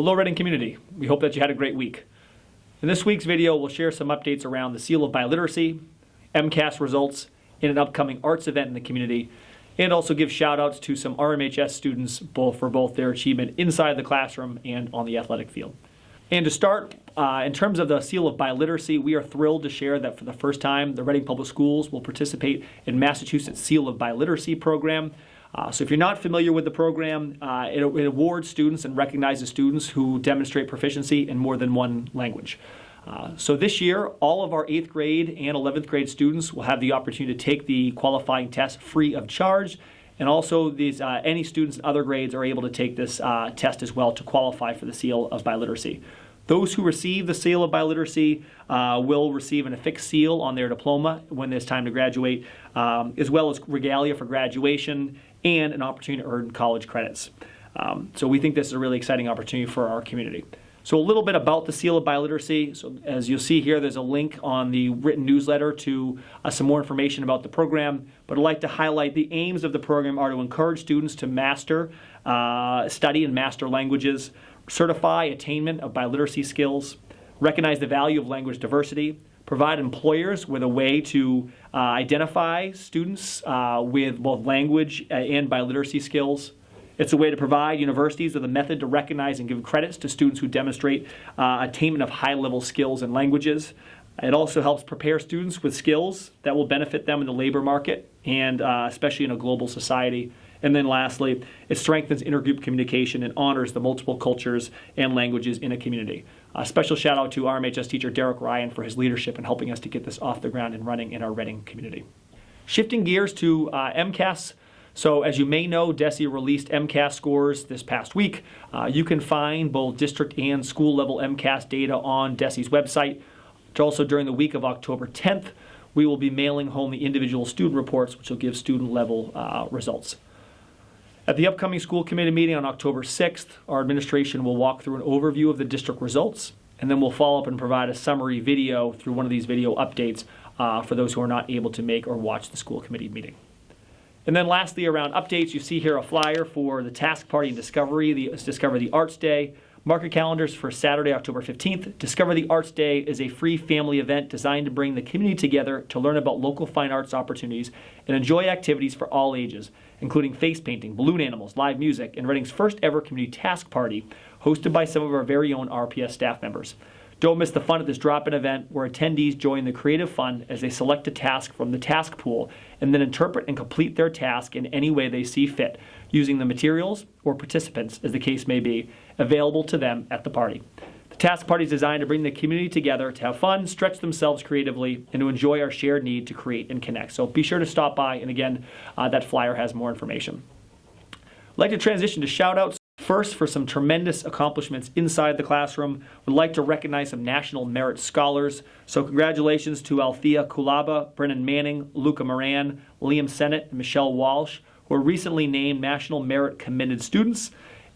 Hello Reading community, we hope that you had a great week. In this week's video, we'll share some updates around the Seal of Biliteracy, MCAS results, and an upcoming arts event in the community, and also give shout outs to some RMHS students both for both their achievement inside the classroom and on the athletic field. And to start, uh, in terms of the Seal of Biliteracy, we are thrilled to share that for the first time, the Reading Public Schools will participate in Massachusetts Seal of Biliteracy program. Uh, so if you're not familiar with the program, uh, it, it, awards students and recognizes students who demonstrate proficiency in more than one language. Uh, so this year, all of our 8th grade and 11th grade students will have the opportunity to take the qualifying test free of charge. And also, these, uh, any students in other grades are able to take this uh, test as well to qualify for the seal of biliteracy. Those who receive the seal of biliteracy uh, will receive an affixed seal on their diploma when it's time to graduate, um, as well as regalia for graduation and an opportunity to earn college credits. Um, so we think this is a really exciting opportunity for our community. So a little bit about the Seal of Biliteracy. So as you'll see here, there's a link on the written newsletter to uh, some more information about the program. But I'd like to highlight the aims of the program are to encourage students to master, uh, study and master languages, certify attainment of biliteracy skills, recognize the value of language diversity, provide employers with a way to uh, identify students uh, with both language uh, and biliteracy skills. It's a way to provide universities with a method to recognize and give credits to students who demonstrate uh, attainment of high-level skills and languages. It also helps prepare students with skills that will benefit them in the labor market and uh, especially in a global society. And then lastly, it strengthens intergroup communication and honors the multiple cultures and languages in a community. A special shout out to RMHS teacher Derek Ryan for his leadership in helping us to get this off the ground and running in our Reading community. Shifting gears to uh, MCAS. So as you may know, DESE released MCAS scores this past week. Uh, you can find both district and school level MCAS data on DESE's website. Also during the week of October 10th, we will be mailing home the individual student reports, which will give student level uh, results. At the upcoming school committee meeting on October 6th, our administration will walk through an overview of the district results, and then we'll follow up and provide a summary video through one of these video updates uh, for those who are not able to make or watch the school committee meeting. And then lastly, around updates, you see here a flyer for the Task Party and Discovery, the Discover the Arts Day. Mark your calendars for Saturday, October 15th. Discover the Arts Day is a free family event designed to bring the community together to learn about local fine arts opportunities and enjoy activities for all ages including face painting, balloon animals, live music, and Reading's first ever community task party hosted by some of our very own RPS staff members. Don't miss the fun at this drop-in event where attendees join the creative fun as they select a task from the task pool and then interpret and complete their task in any way they see fit, using the materials or participants, as the case may be, available to them at the party. The task Party is designed to bring the community together to have fun, stretch themselves creatively, and to enjoy our shared need to create and connect. So be sure to stop by, and again, uh, that flyer has more information. I'd like to transition to shout shoutouts. First, for some tremendous accomplishments inside the classroom, would like to recognize some National Merit Scholars. So congratulations to Althea Kulaba, Brennan Manning, Luca Moran, Liam Sennett, and Michelle Walsh, who were recently named National Merit Commended Students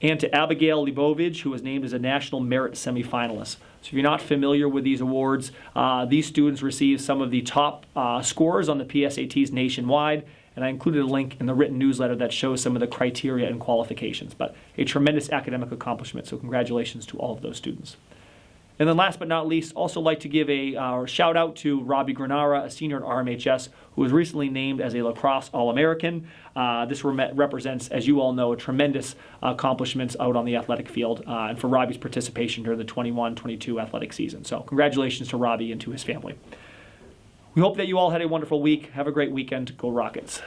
and to Abigail Libovich, who was named as a National Merit semifinalist. So if you're not familiar with these awards, uh, these students receive some of the top uh, scores on the PSATs nationwide, and I included a link in the written newsletter that shows some of the criteria and qualifications. But a tremendous academic accomplishment, so congratulations to all of those students. And then last but not least, also like to give a uh, shout out to Robbie Granara, a senior at RMHS, who was recently named as a lacrosse All-American. Uh, this re represents, as you all know, a tremendous accomplishments out on the athletic field uh, and for Robbie's participation during the 21-22 athletic season. So congratulations to Robbie and to his family. We hope that you all had a wonderful week. Have a great weekend. Go Rockets.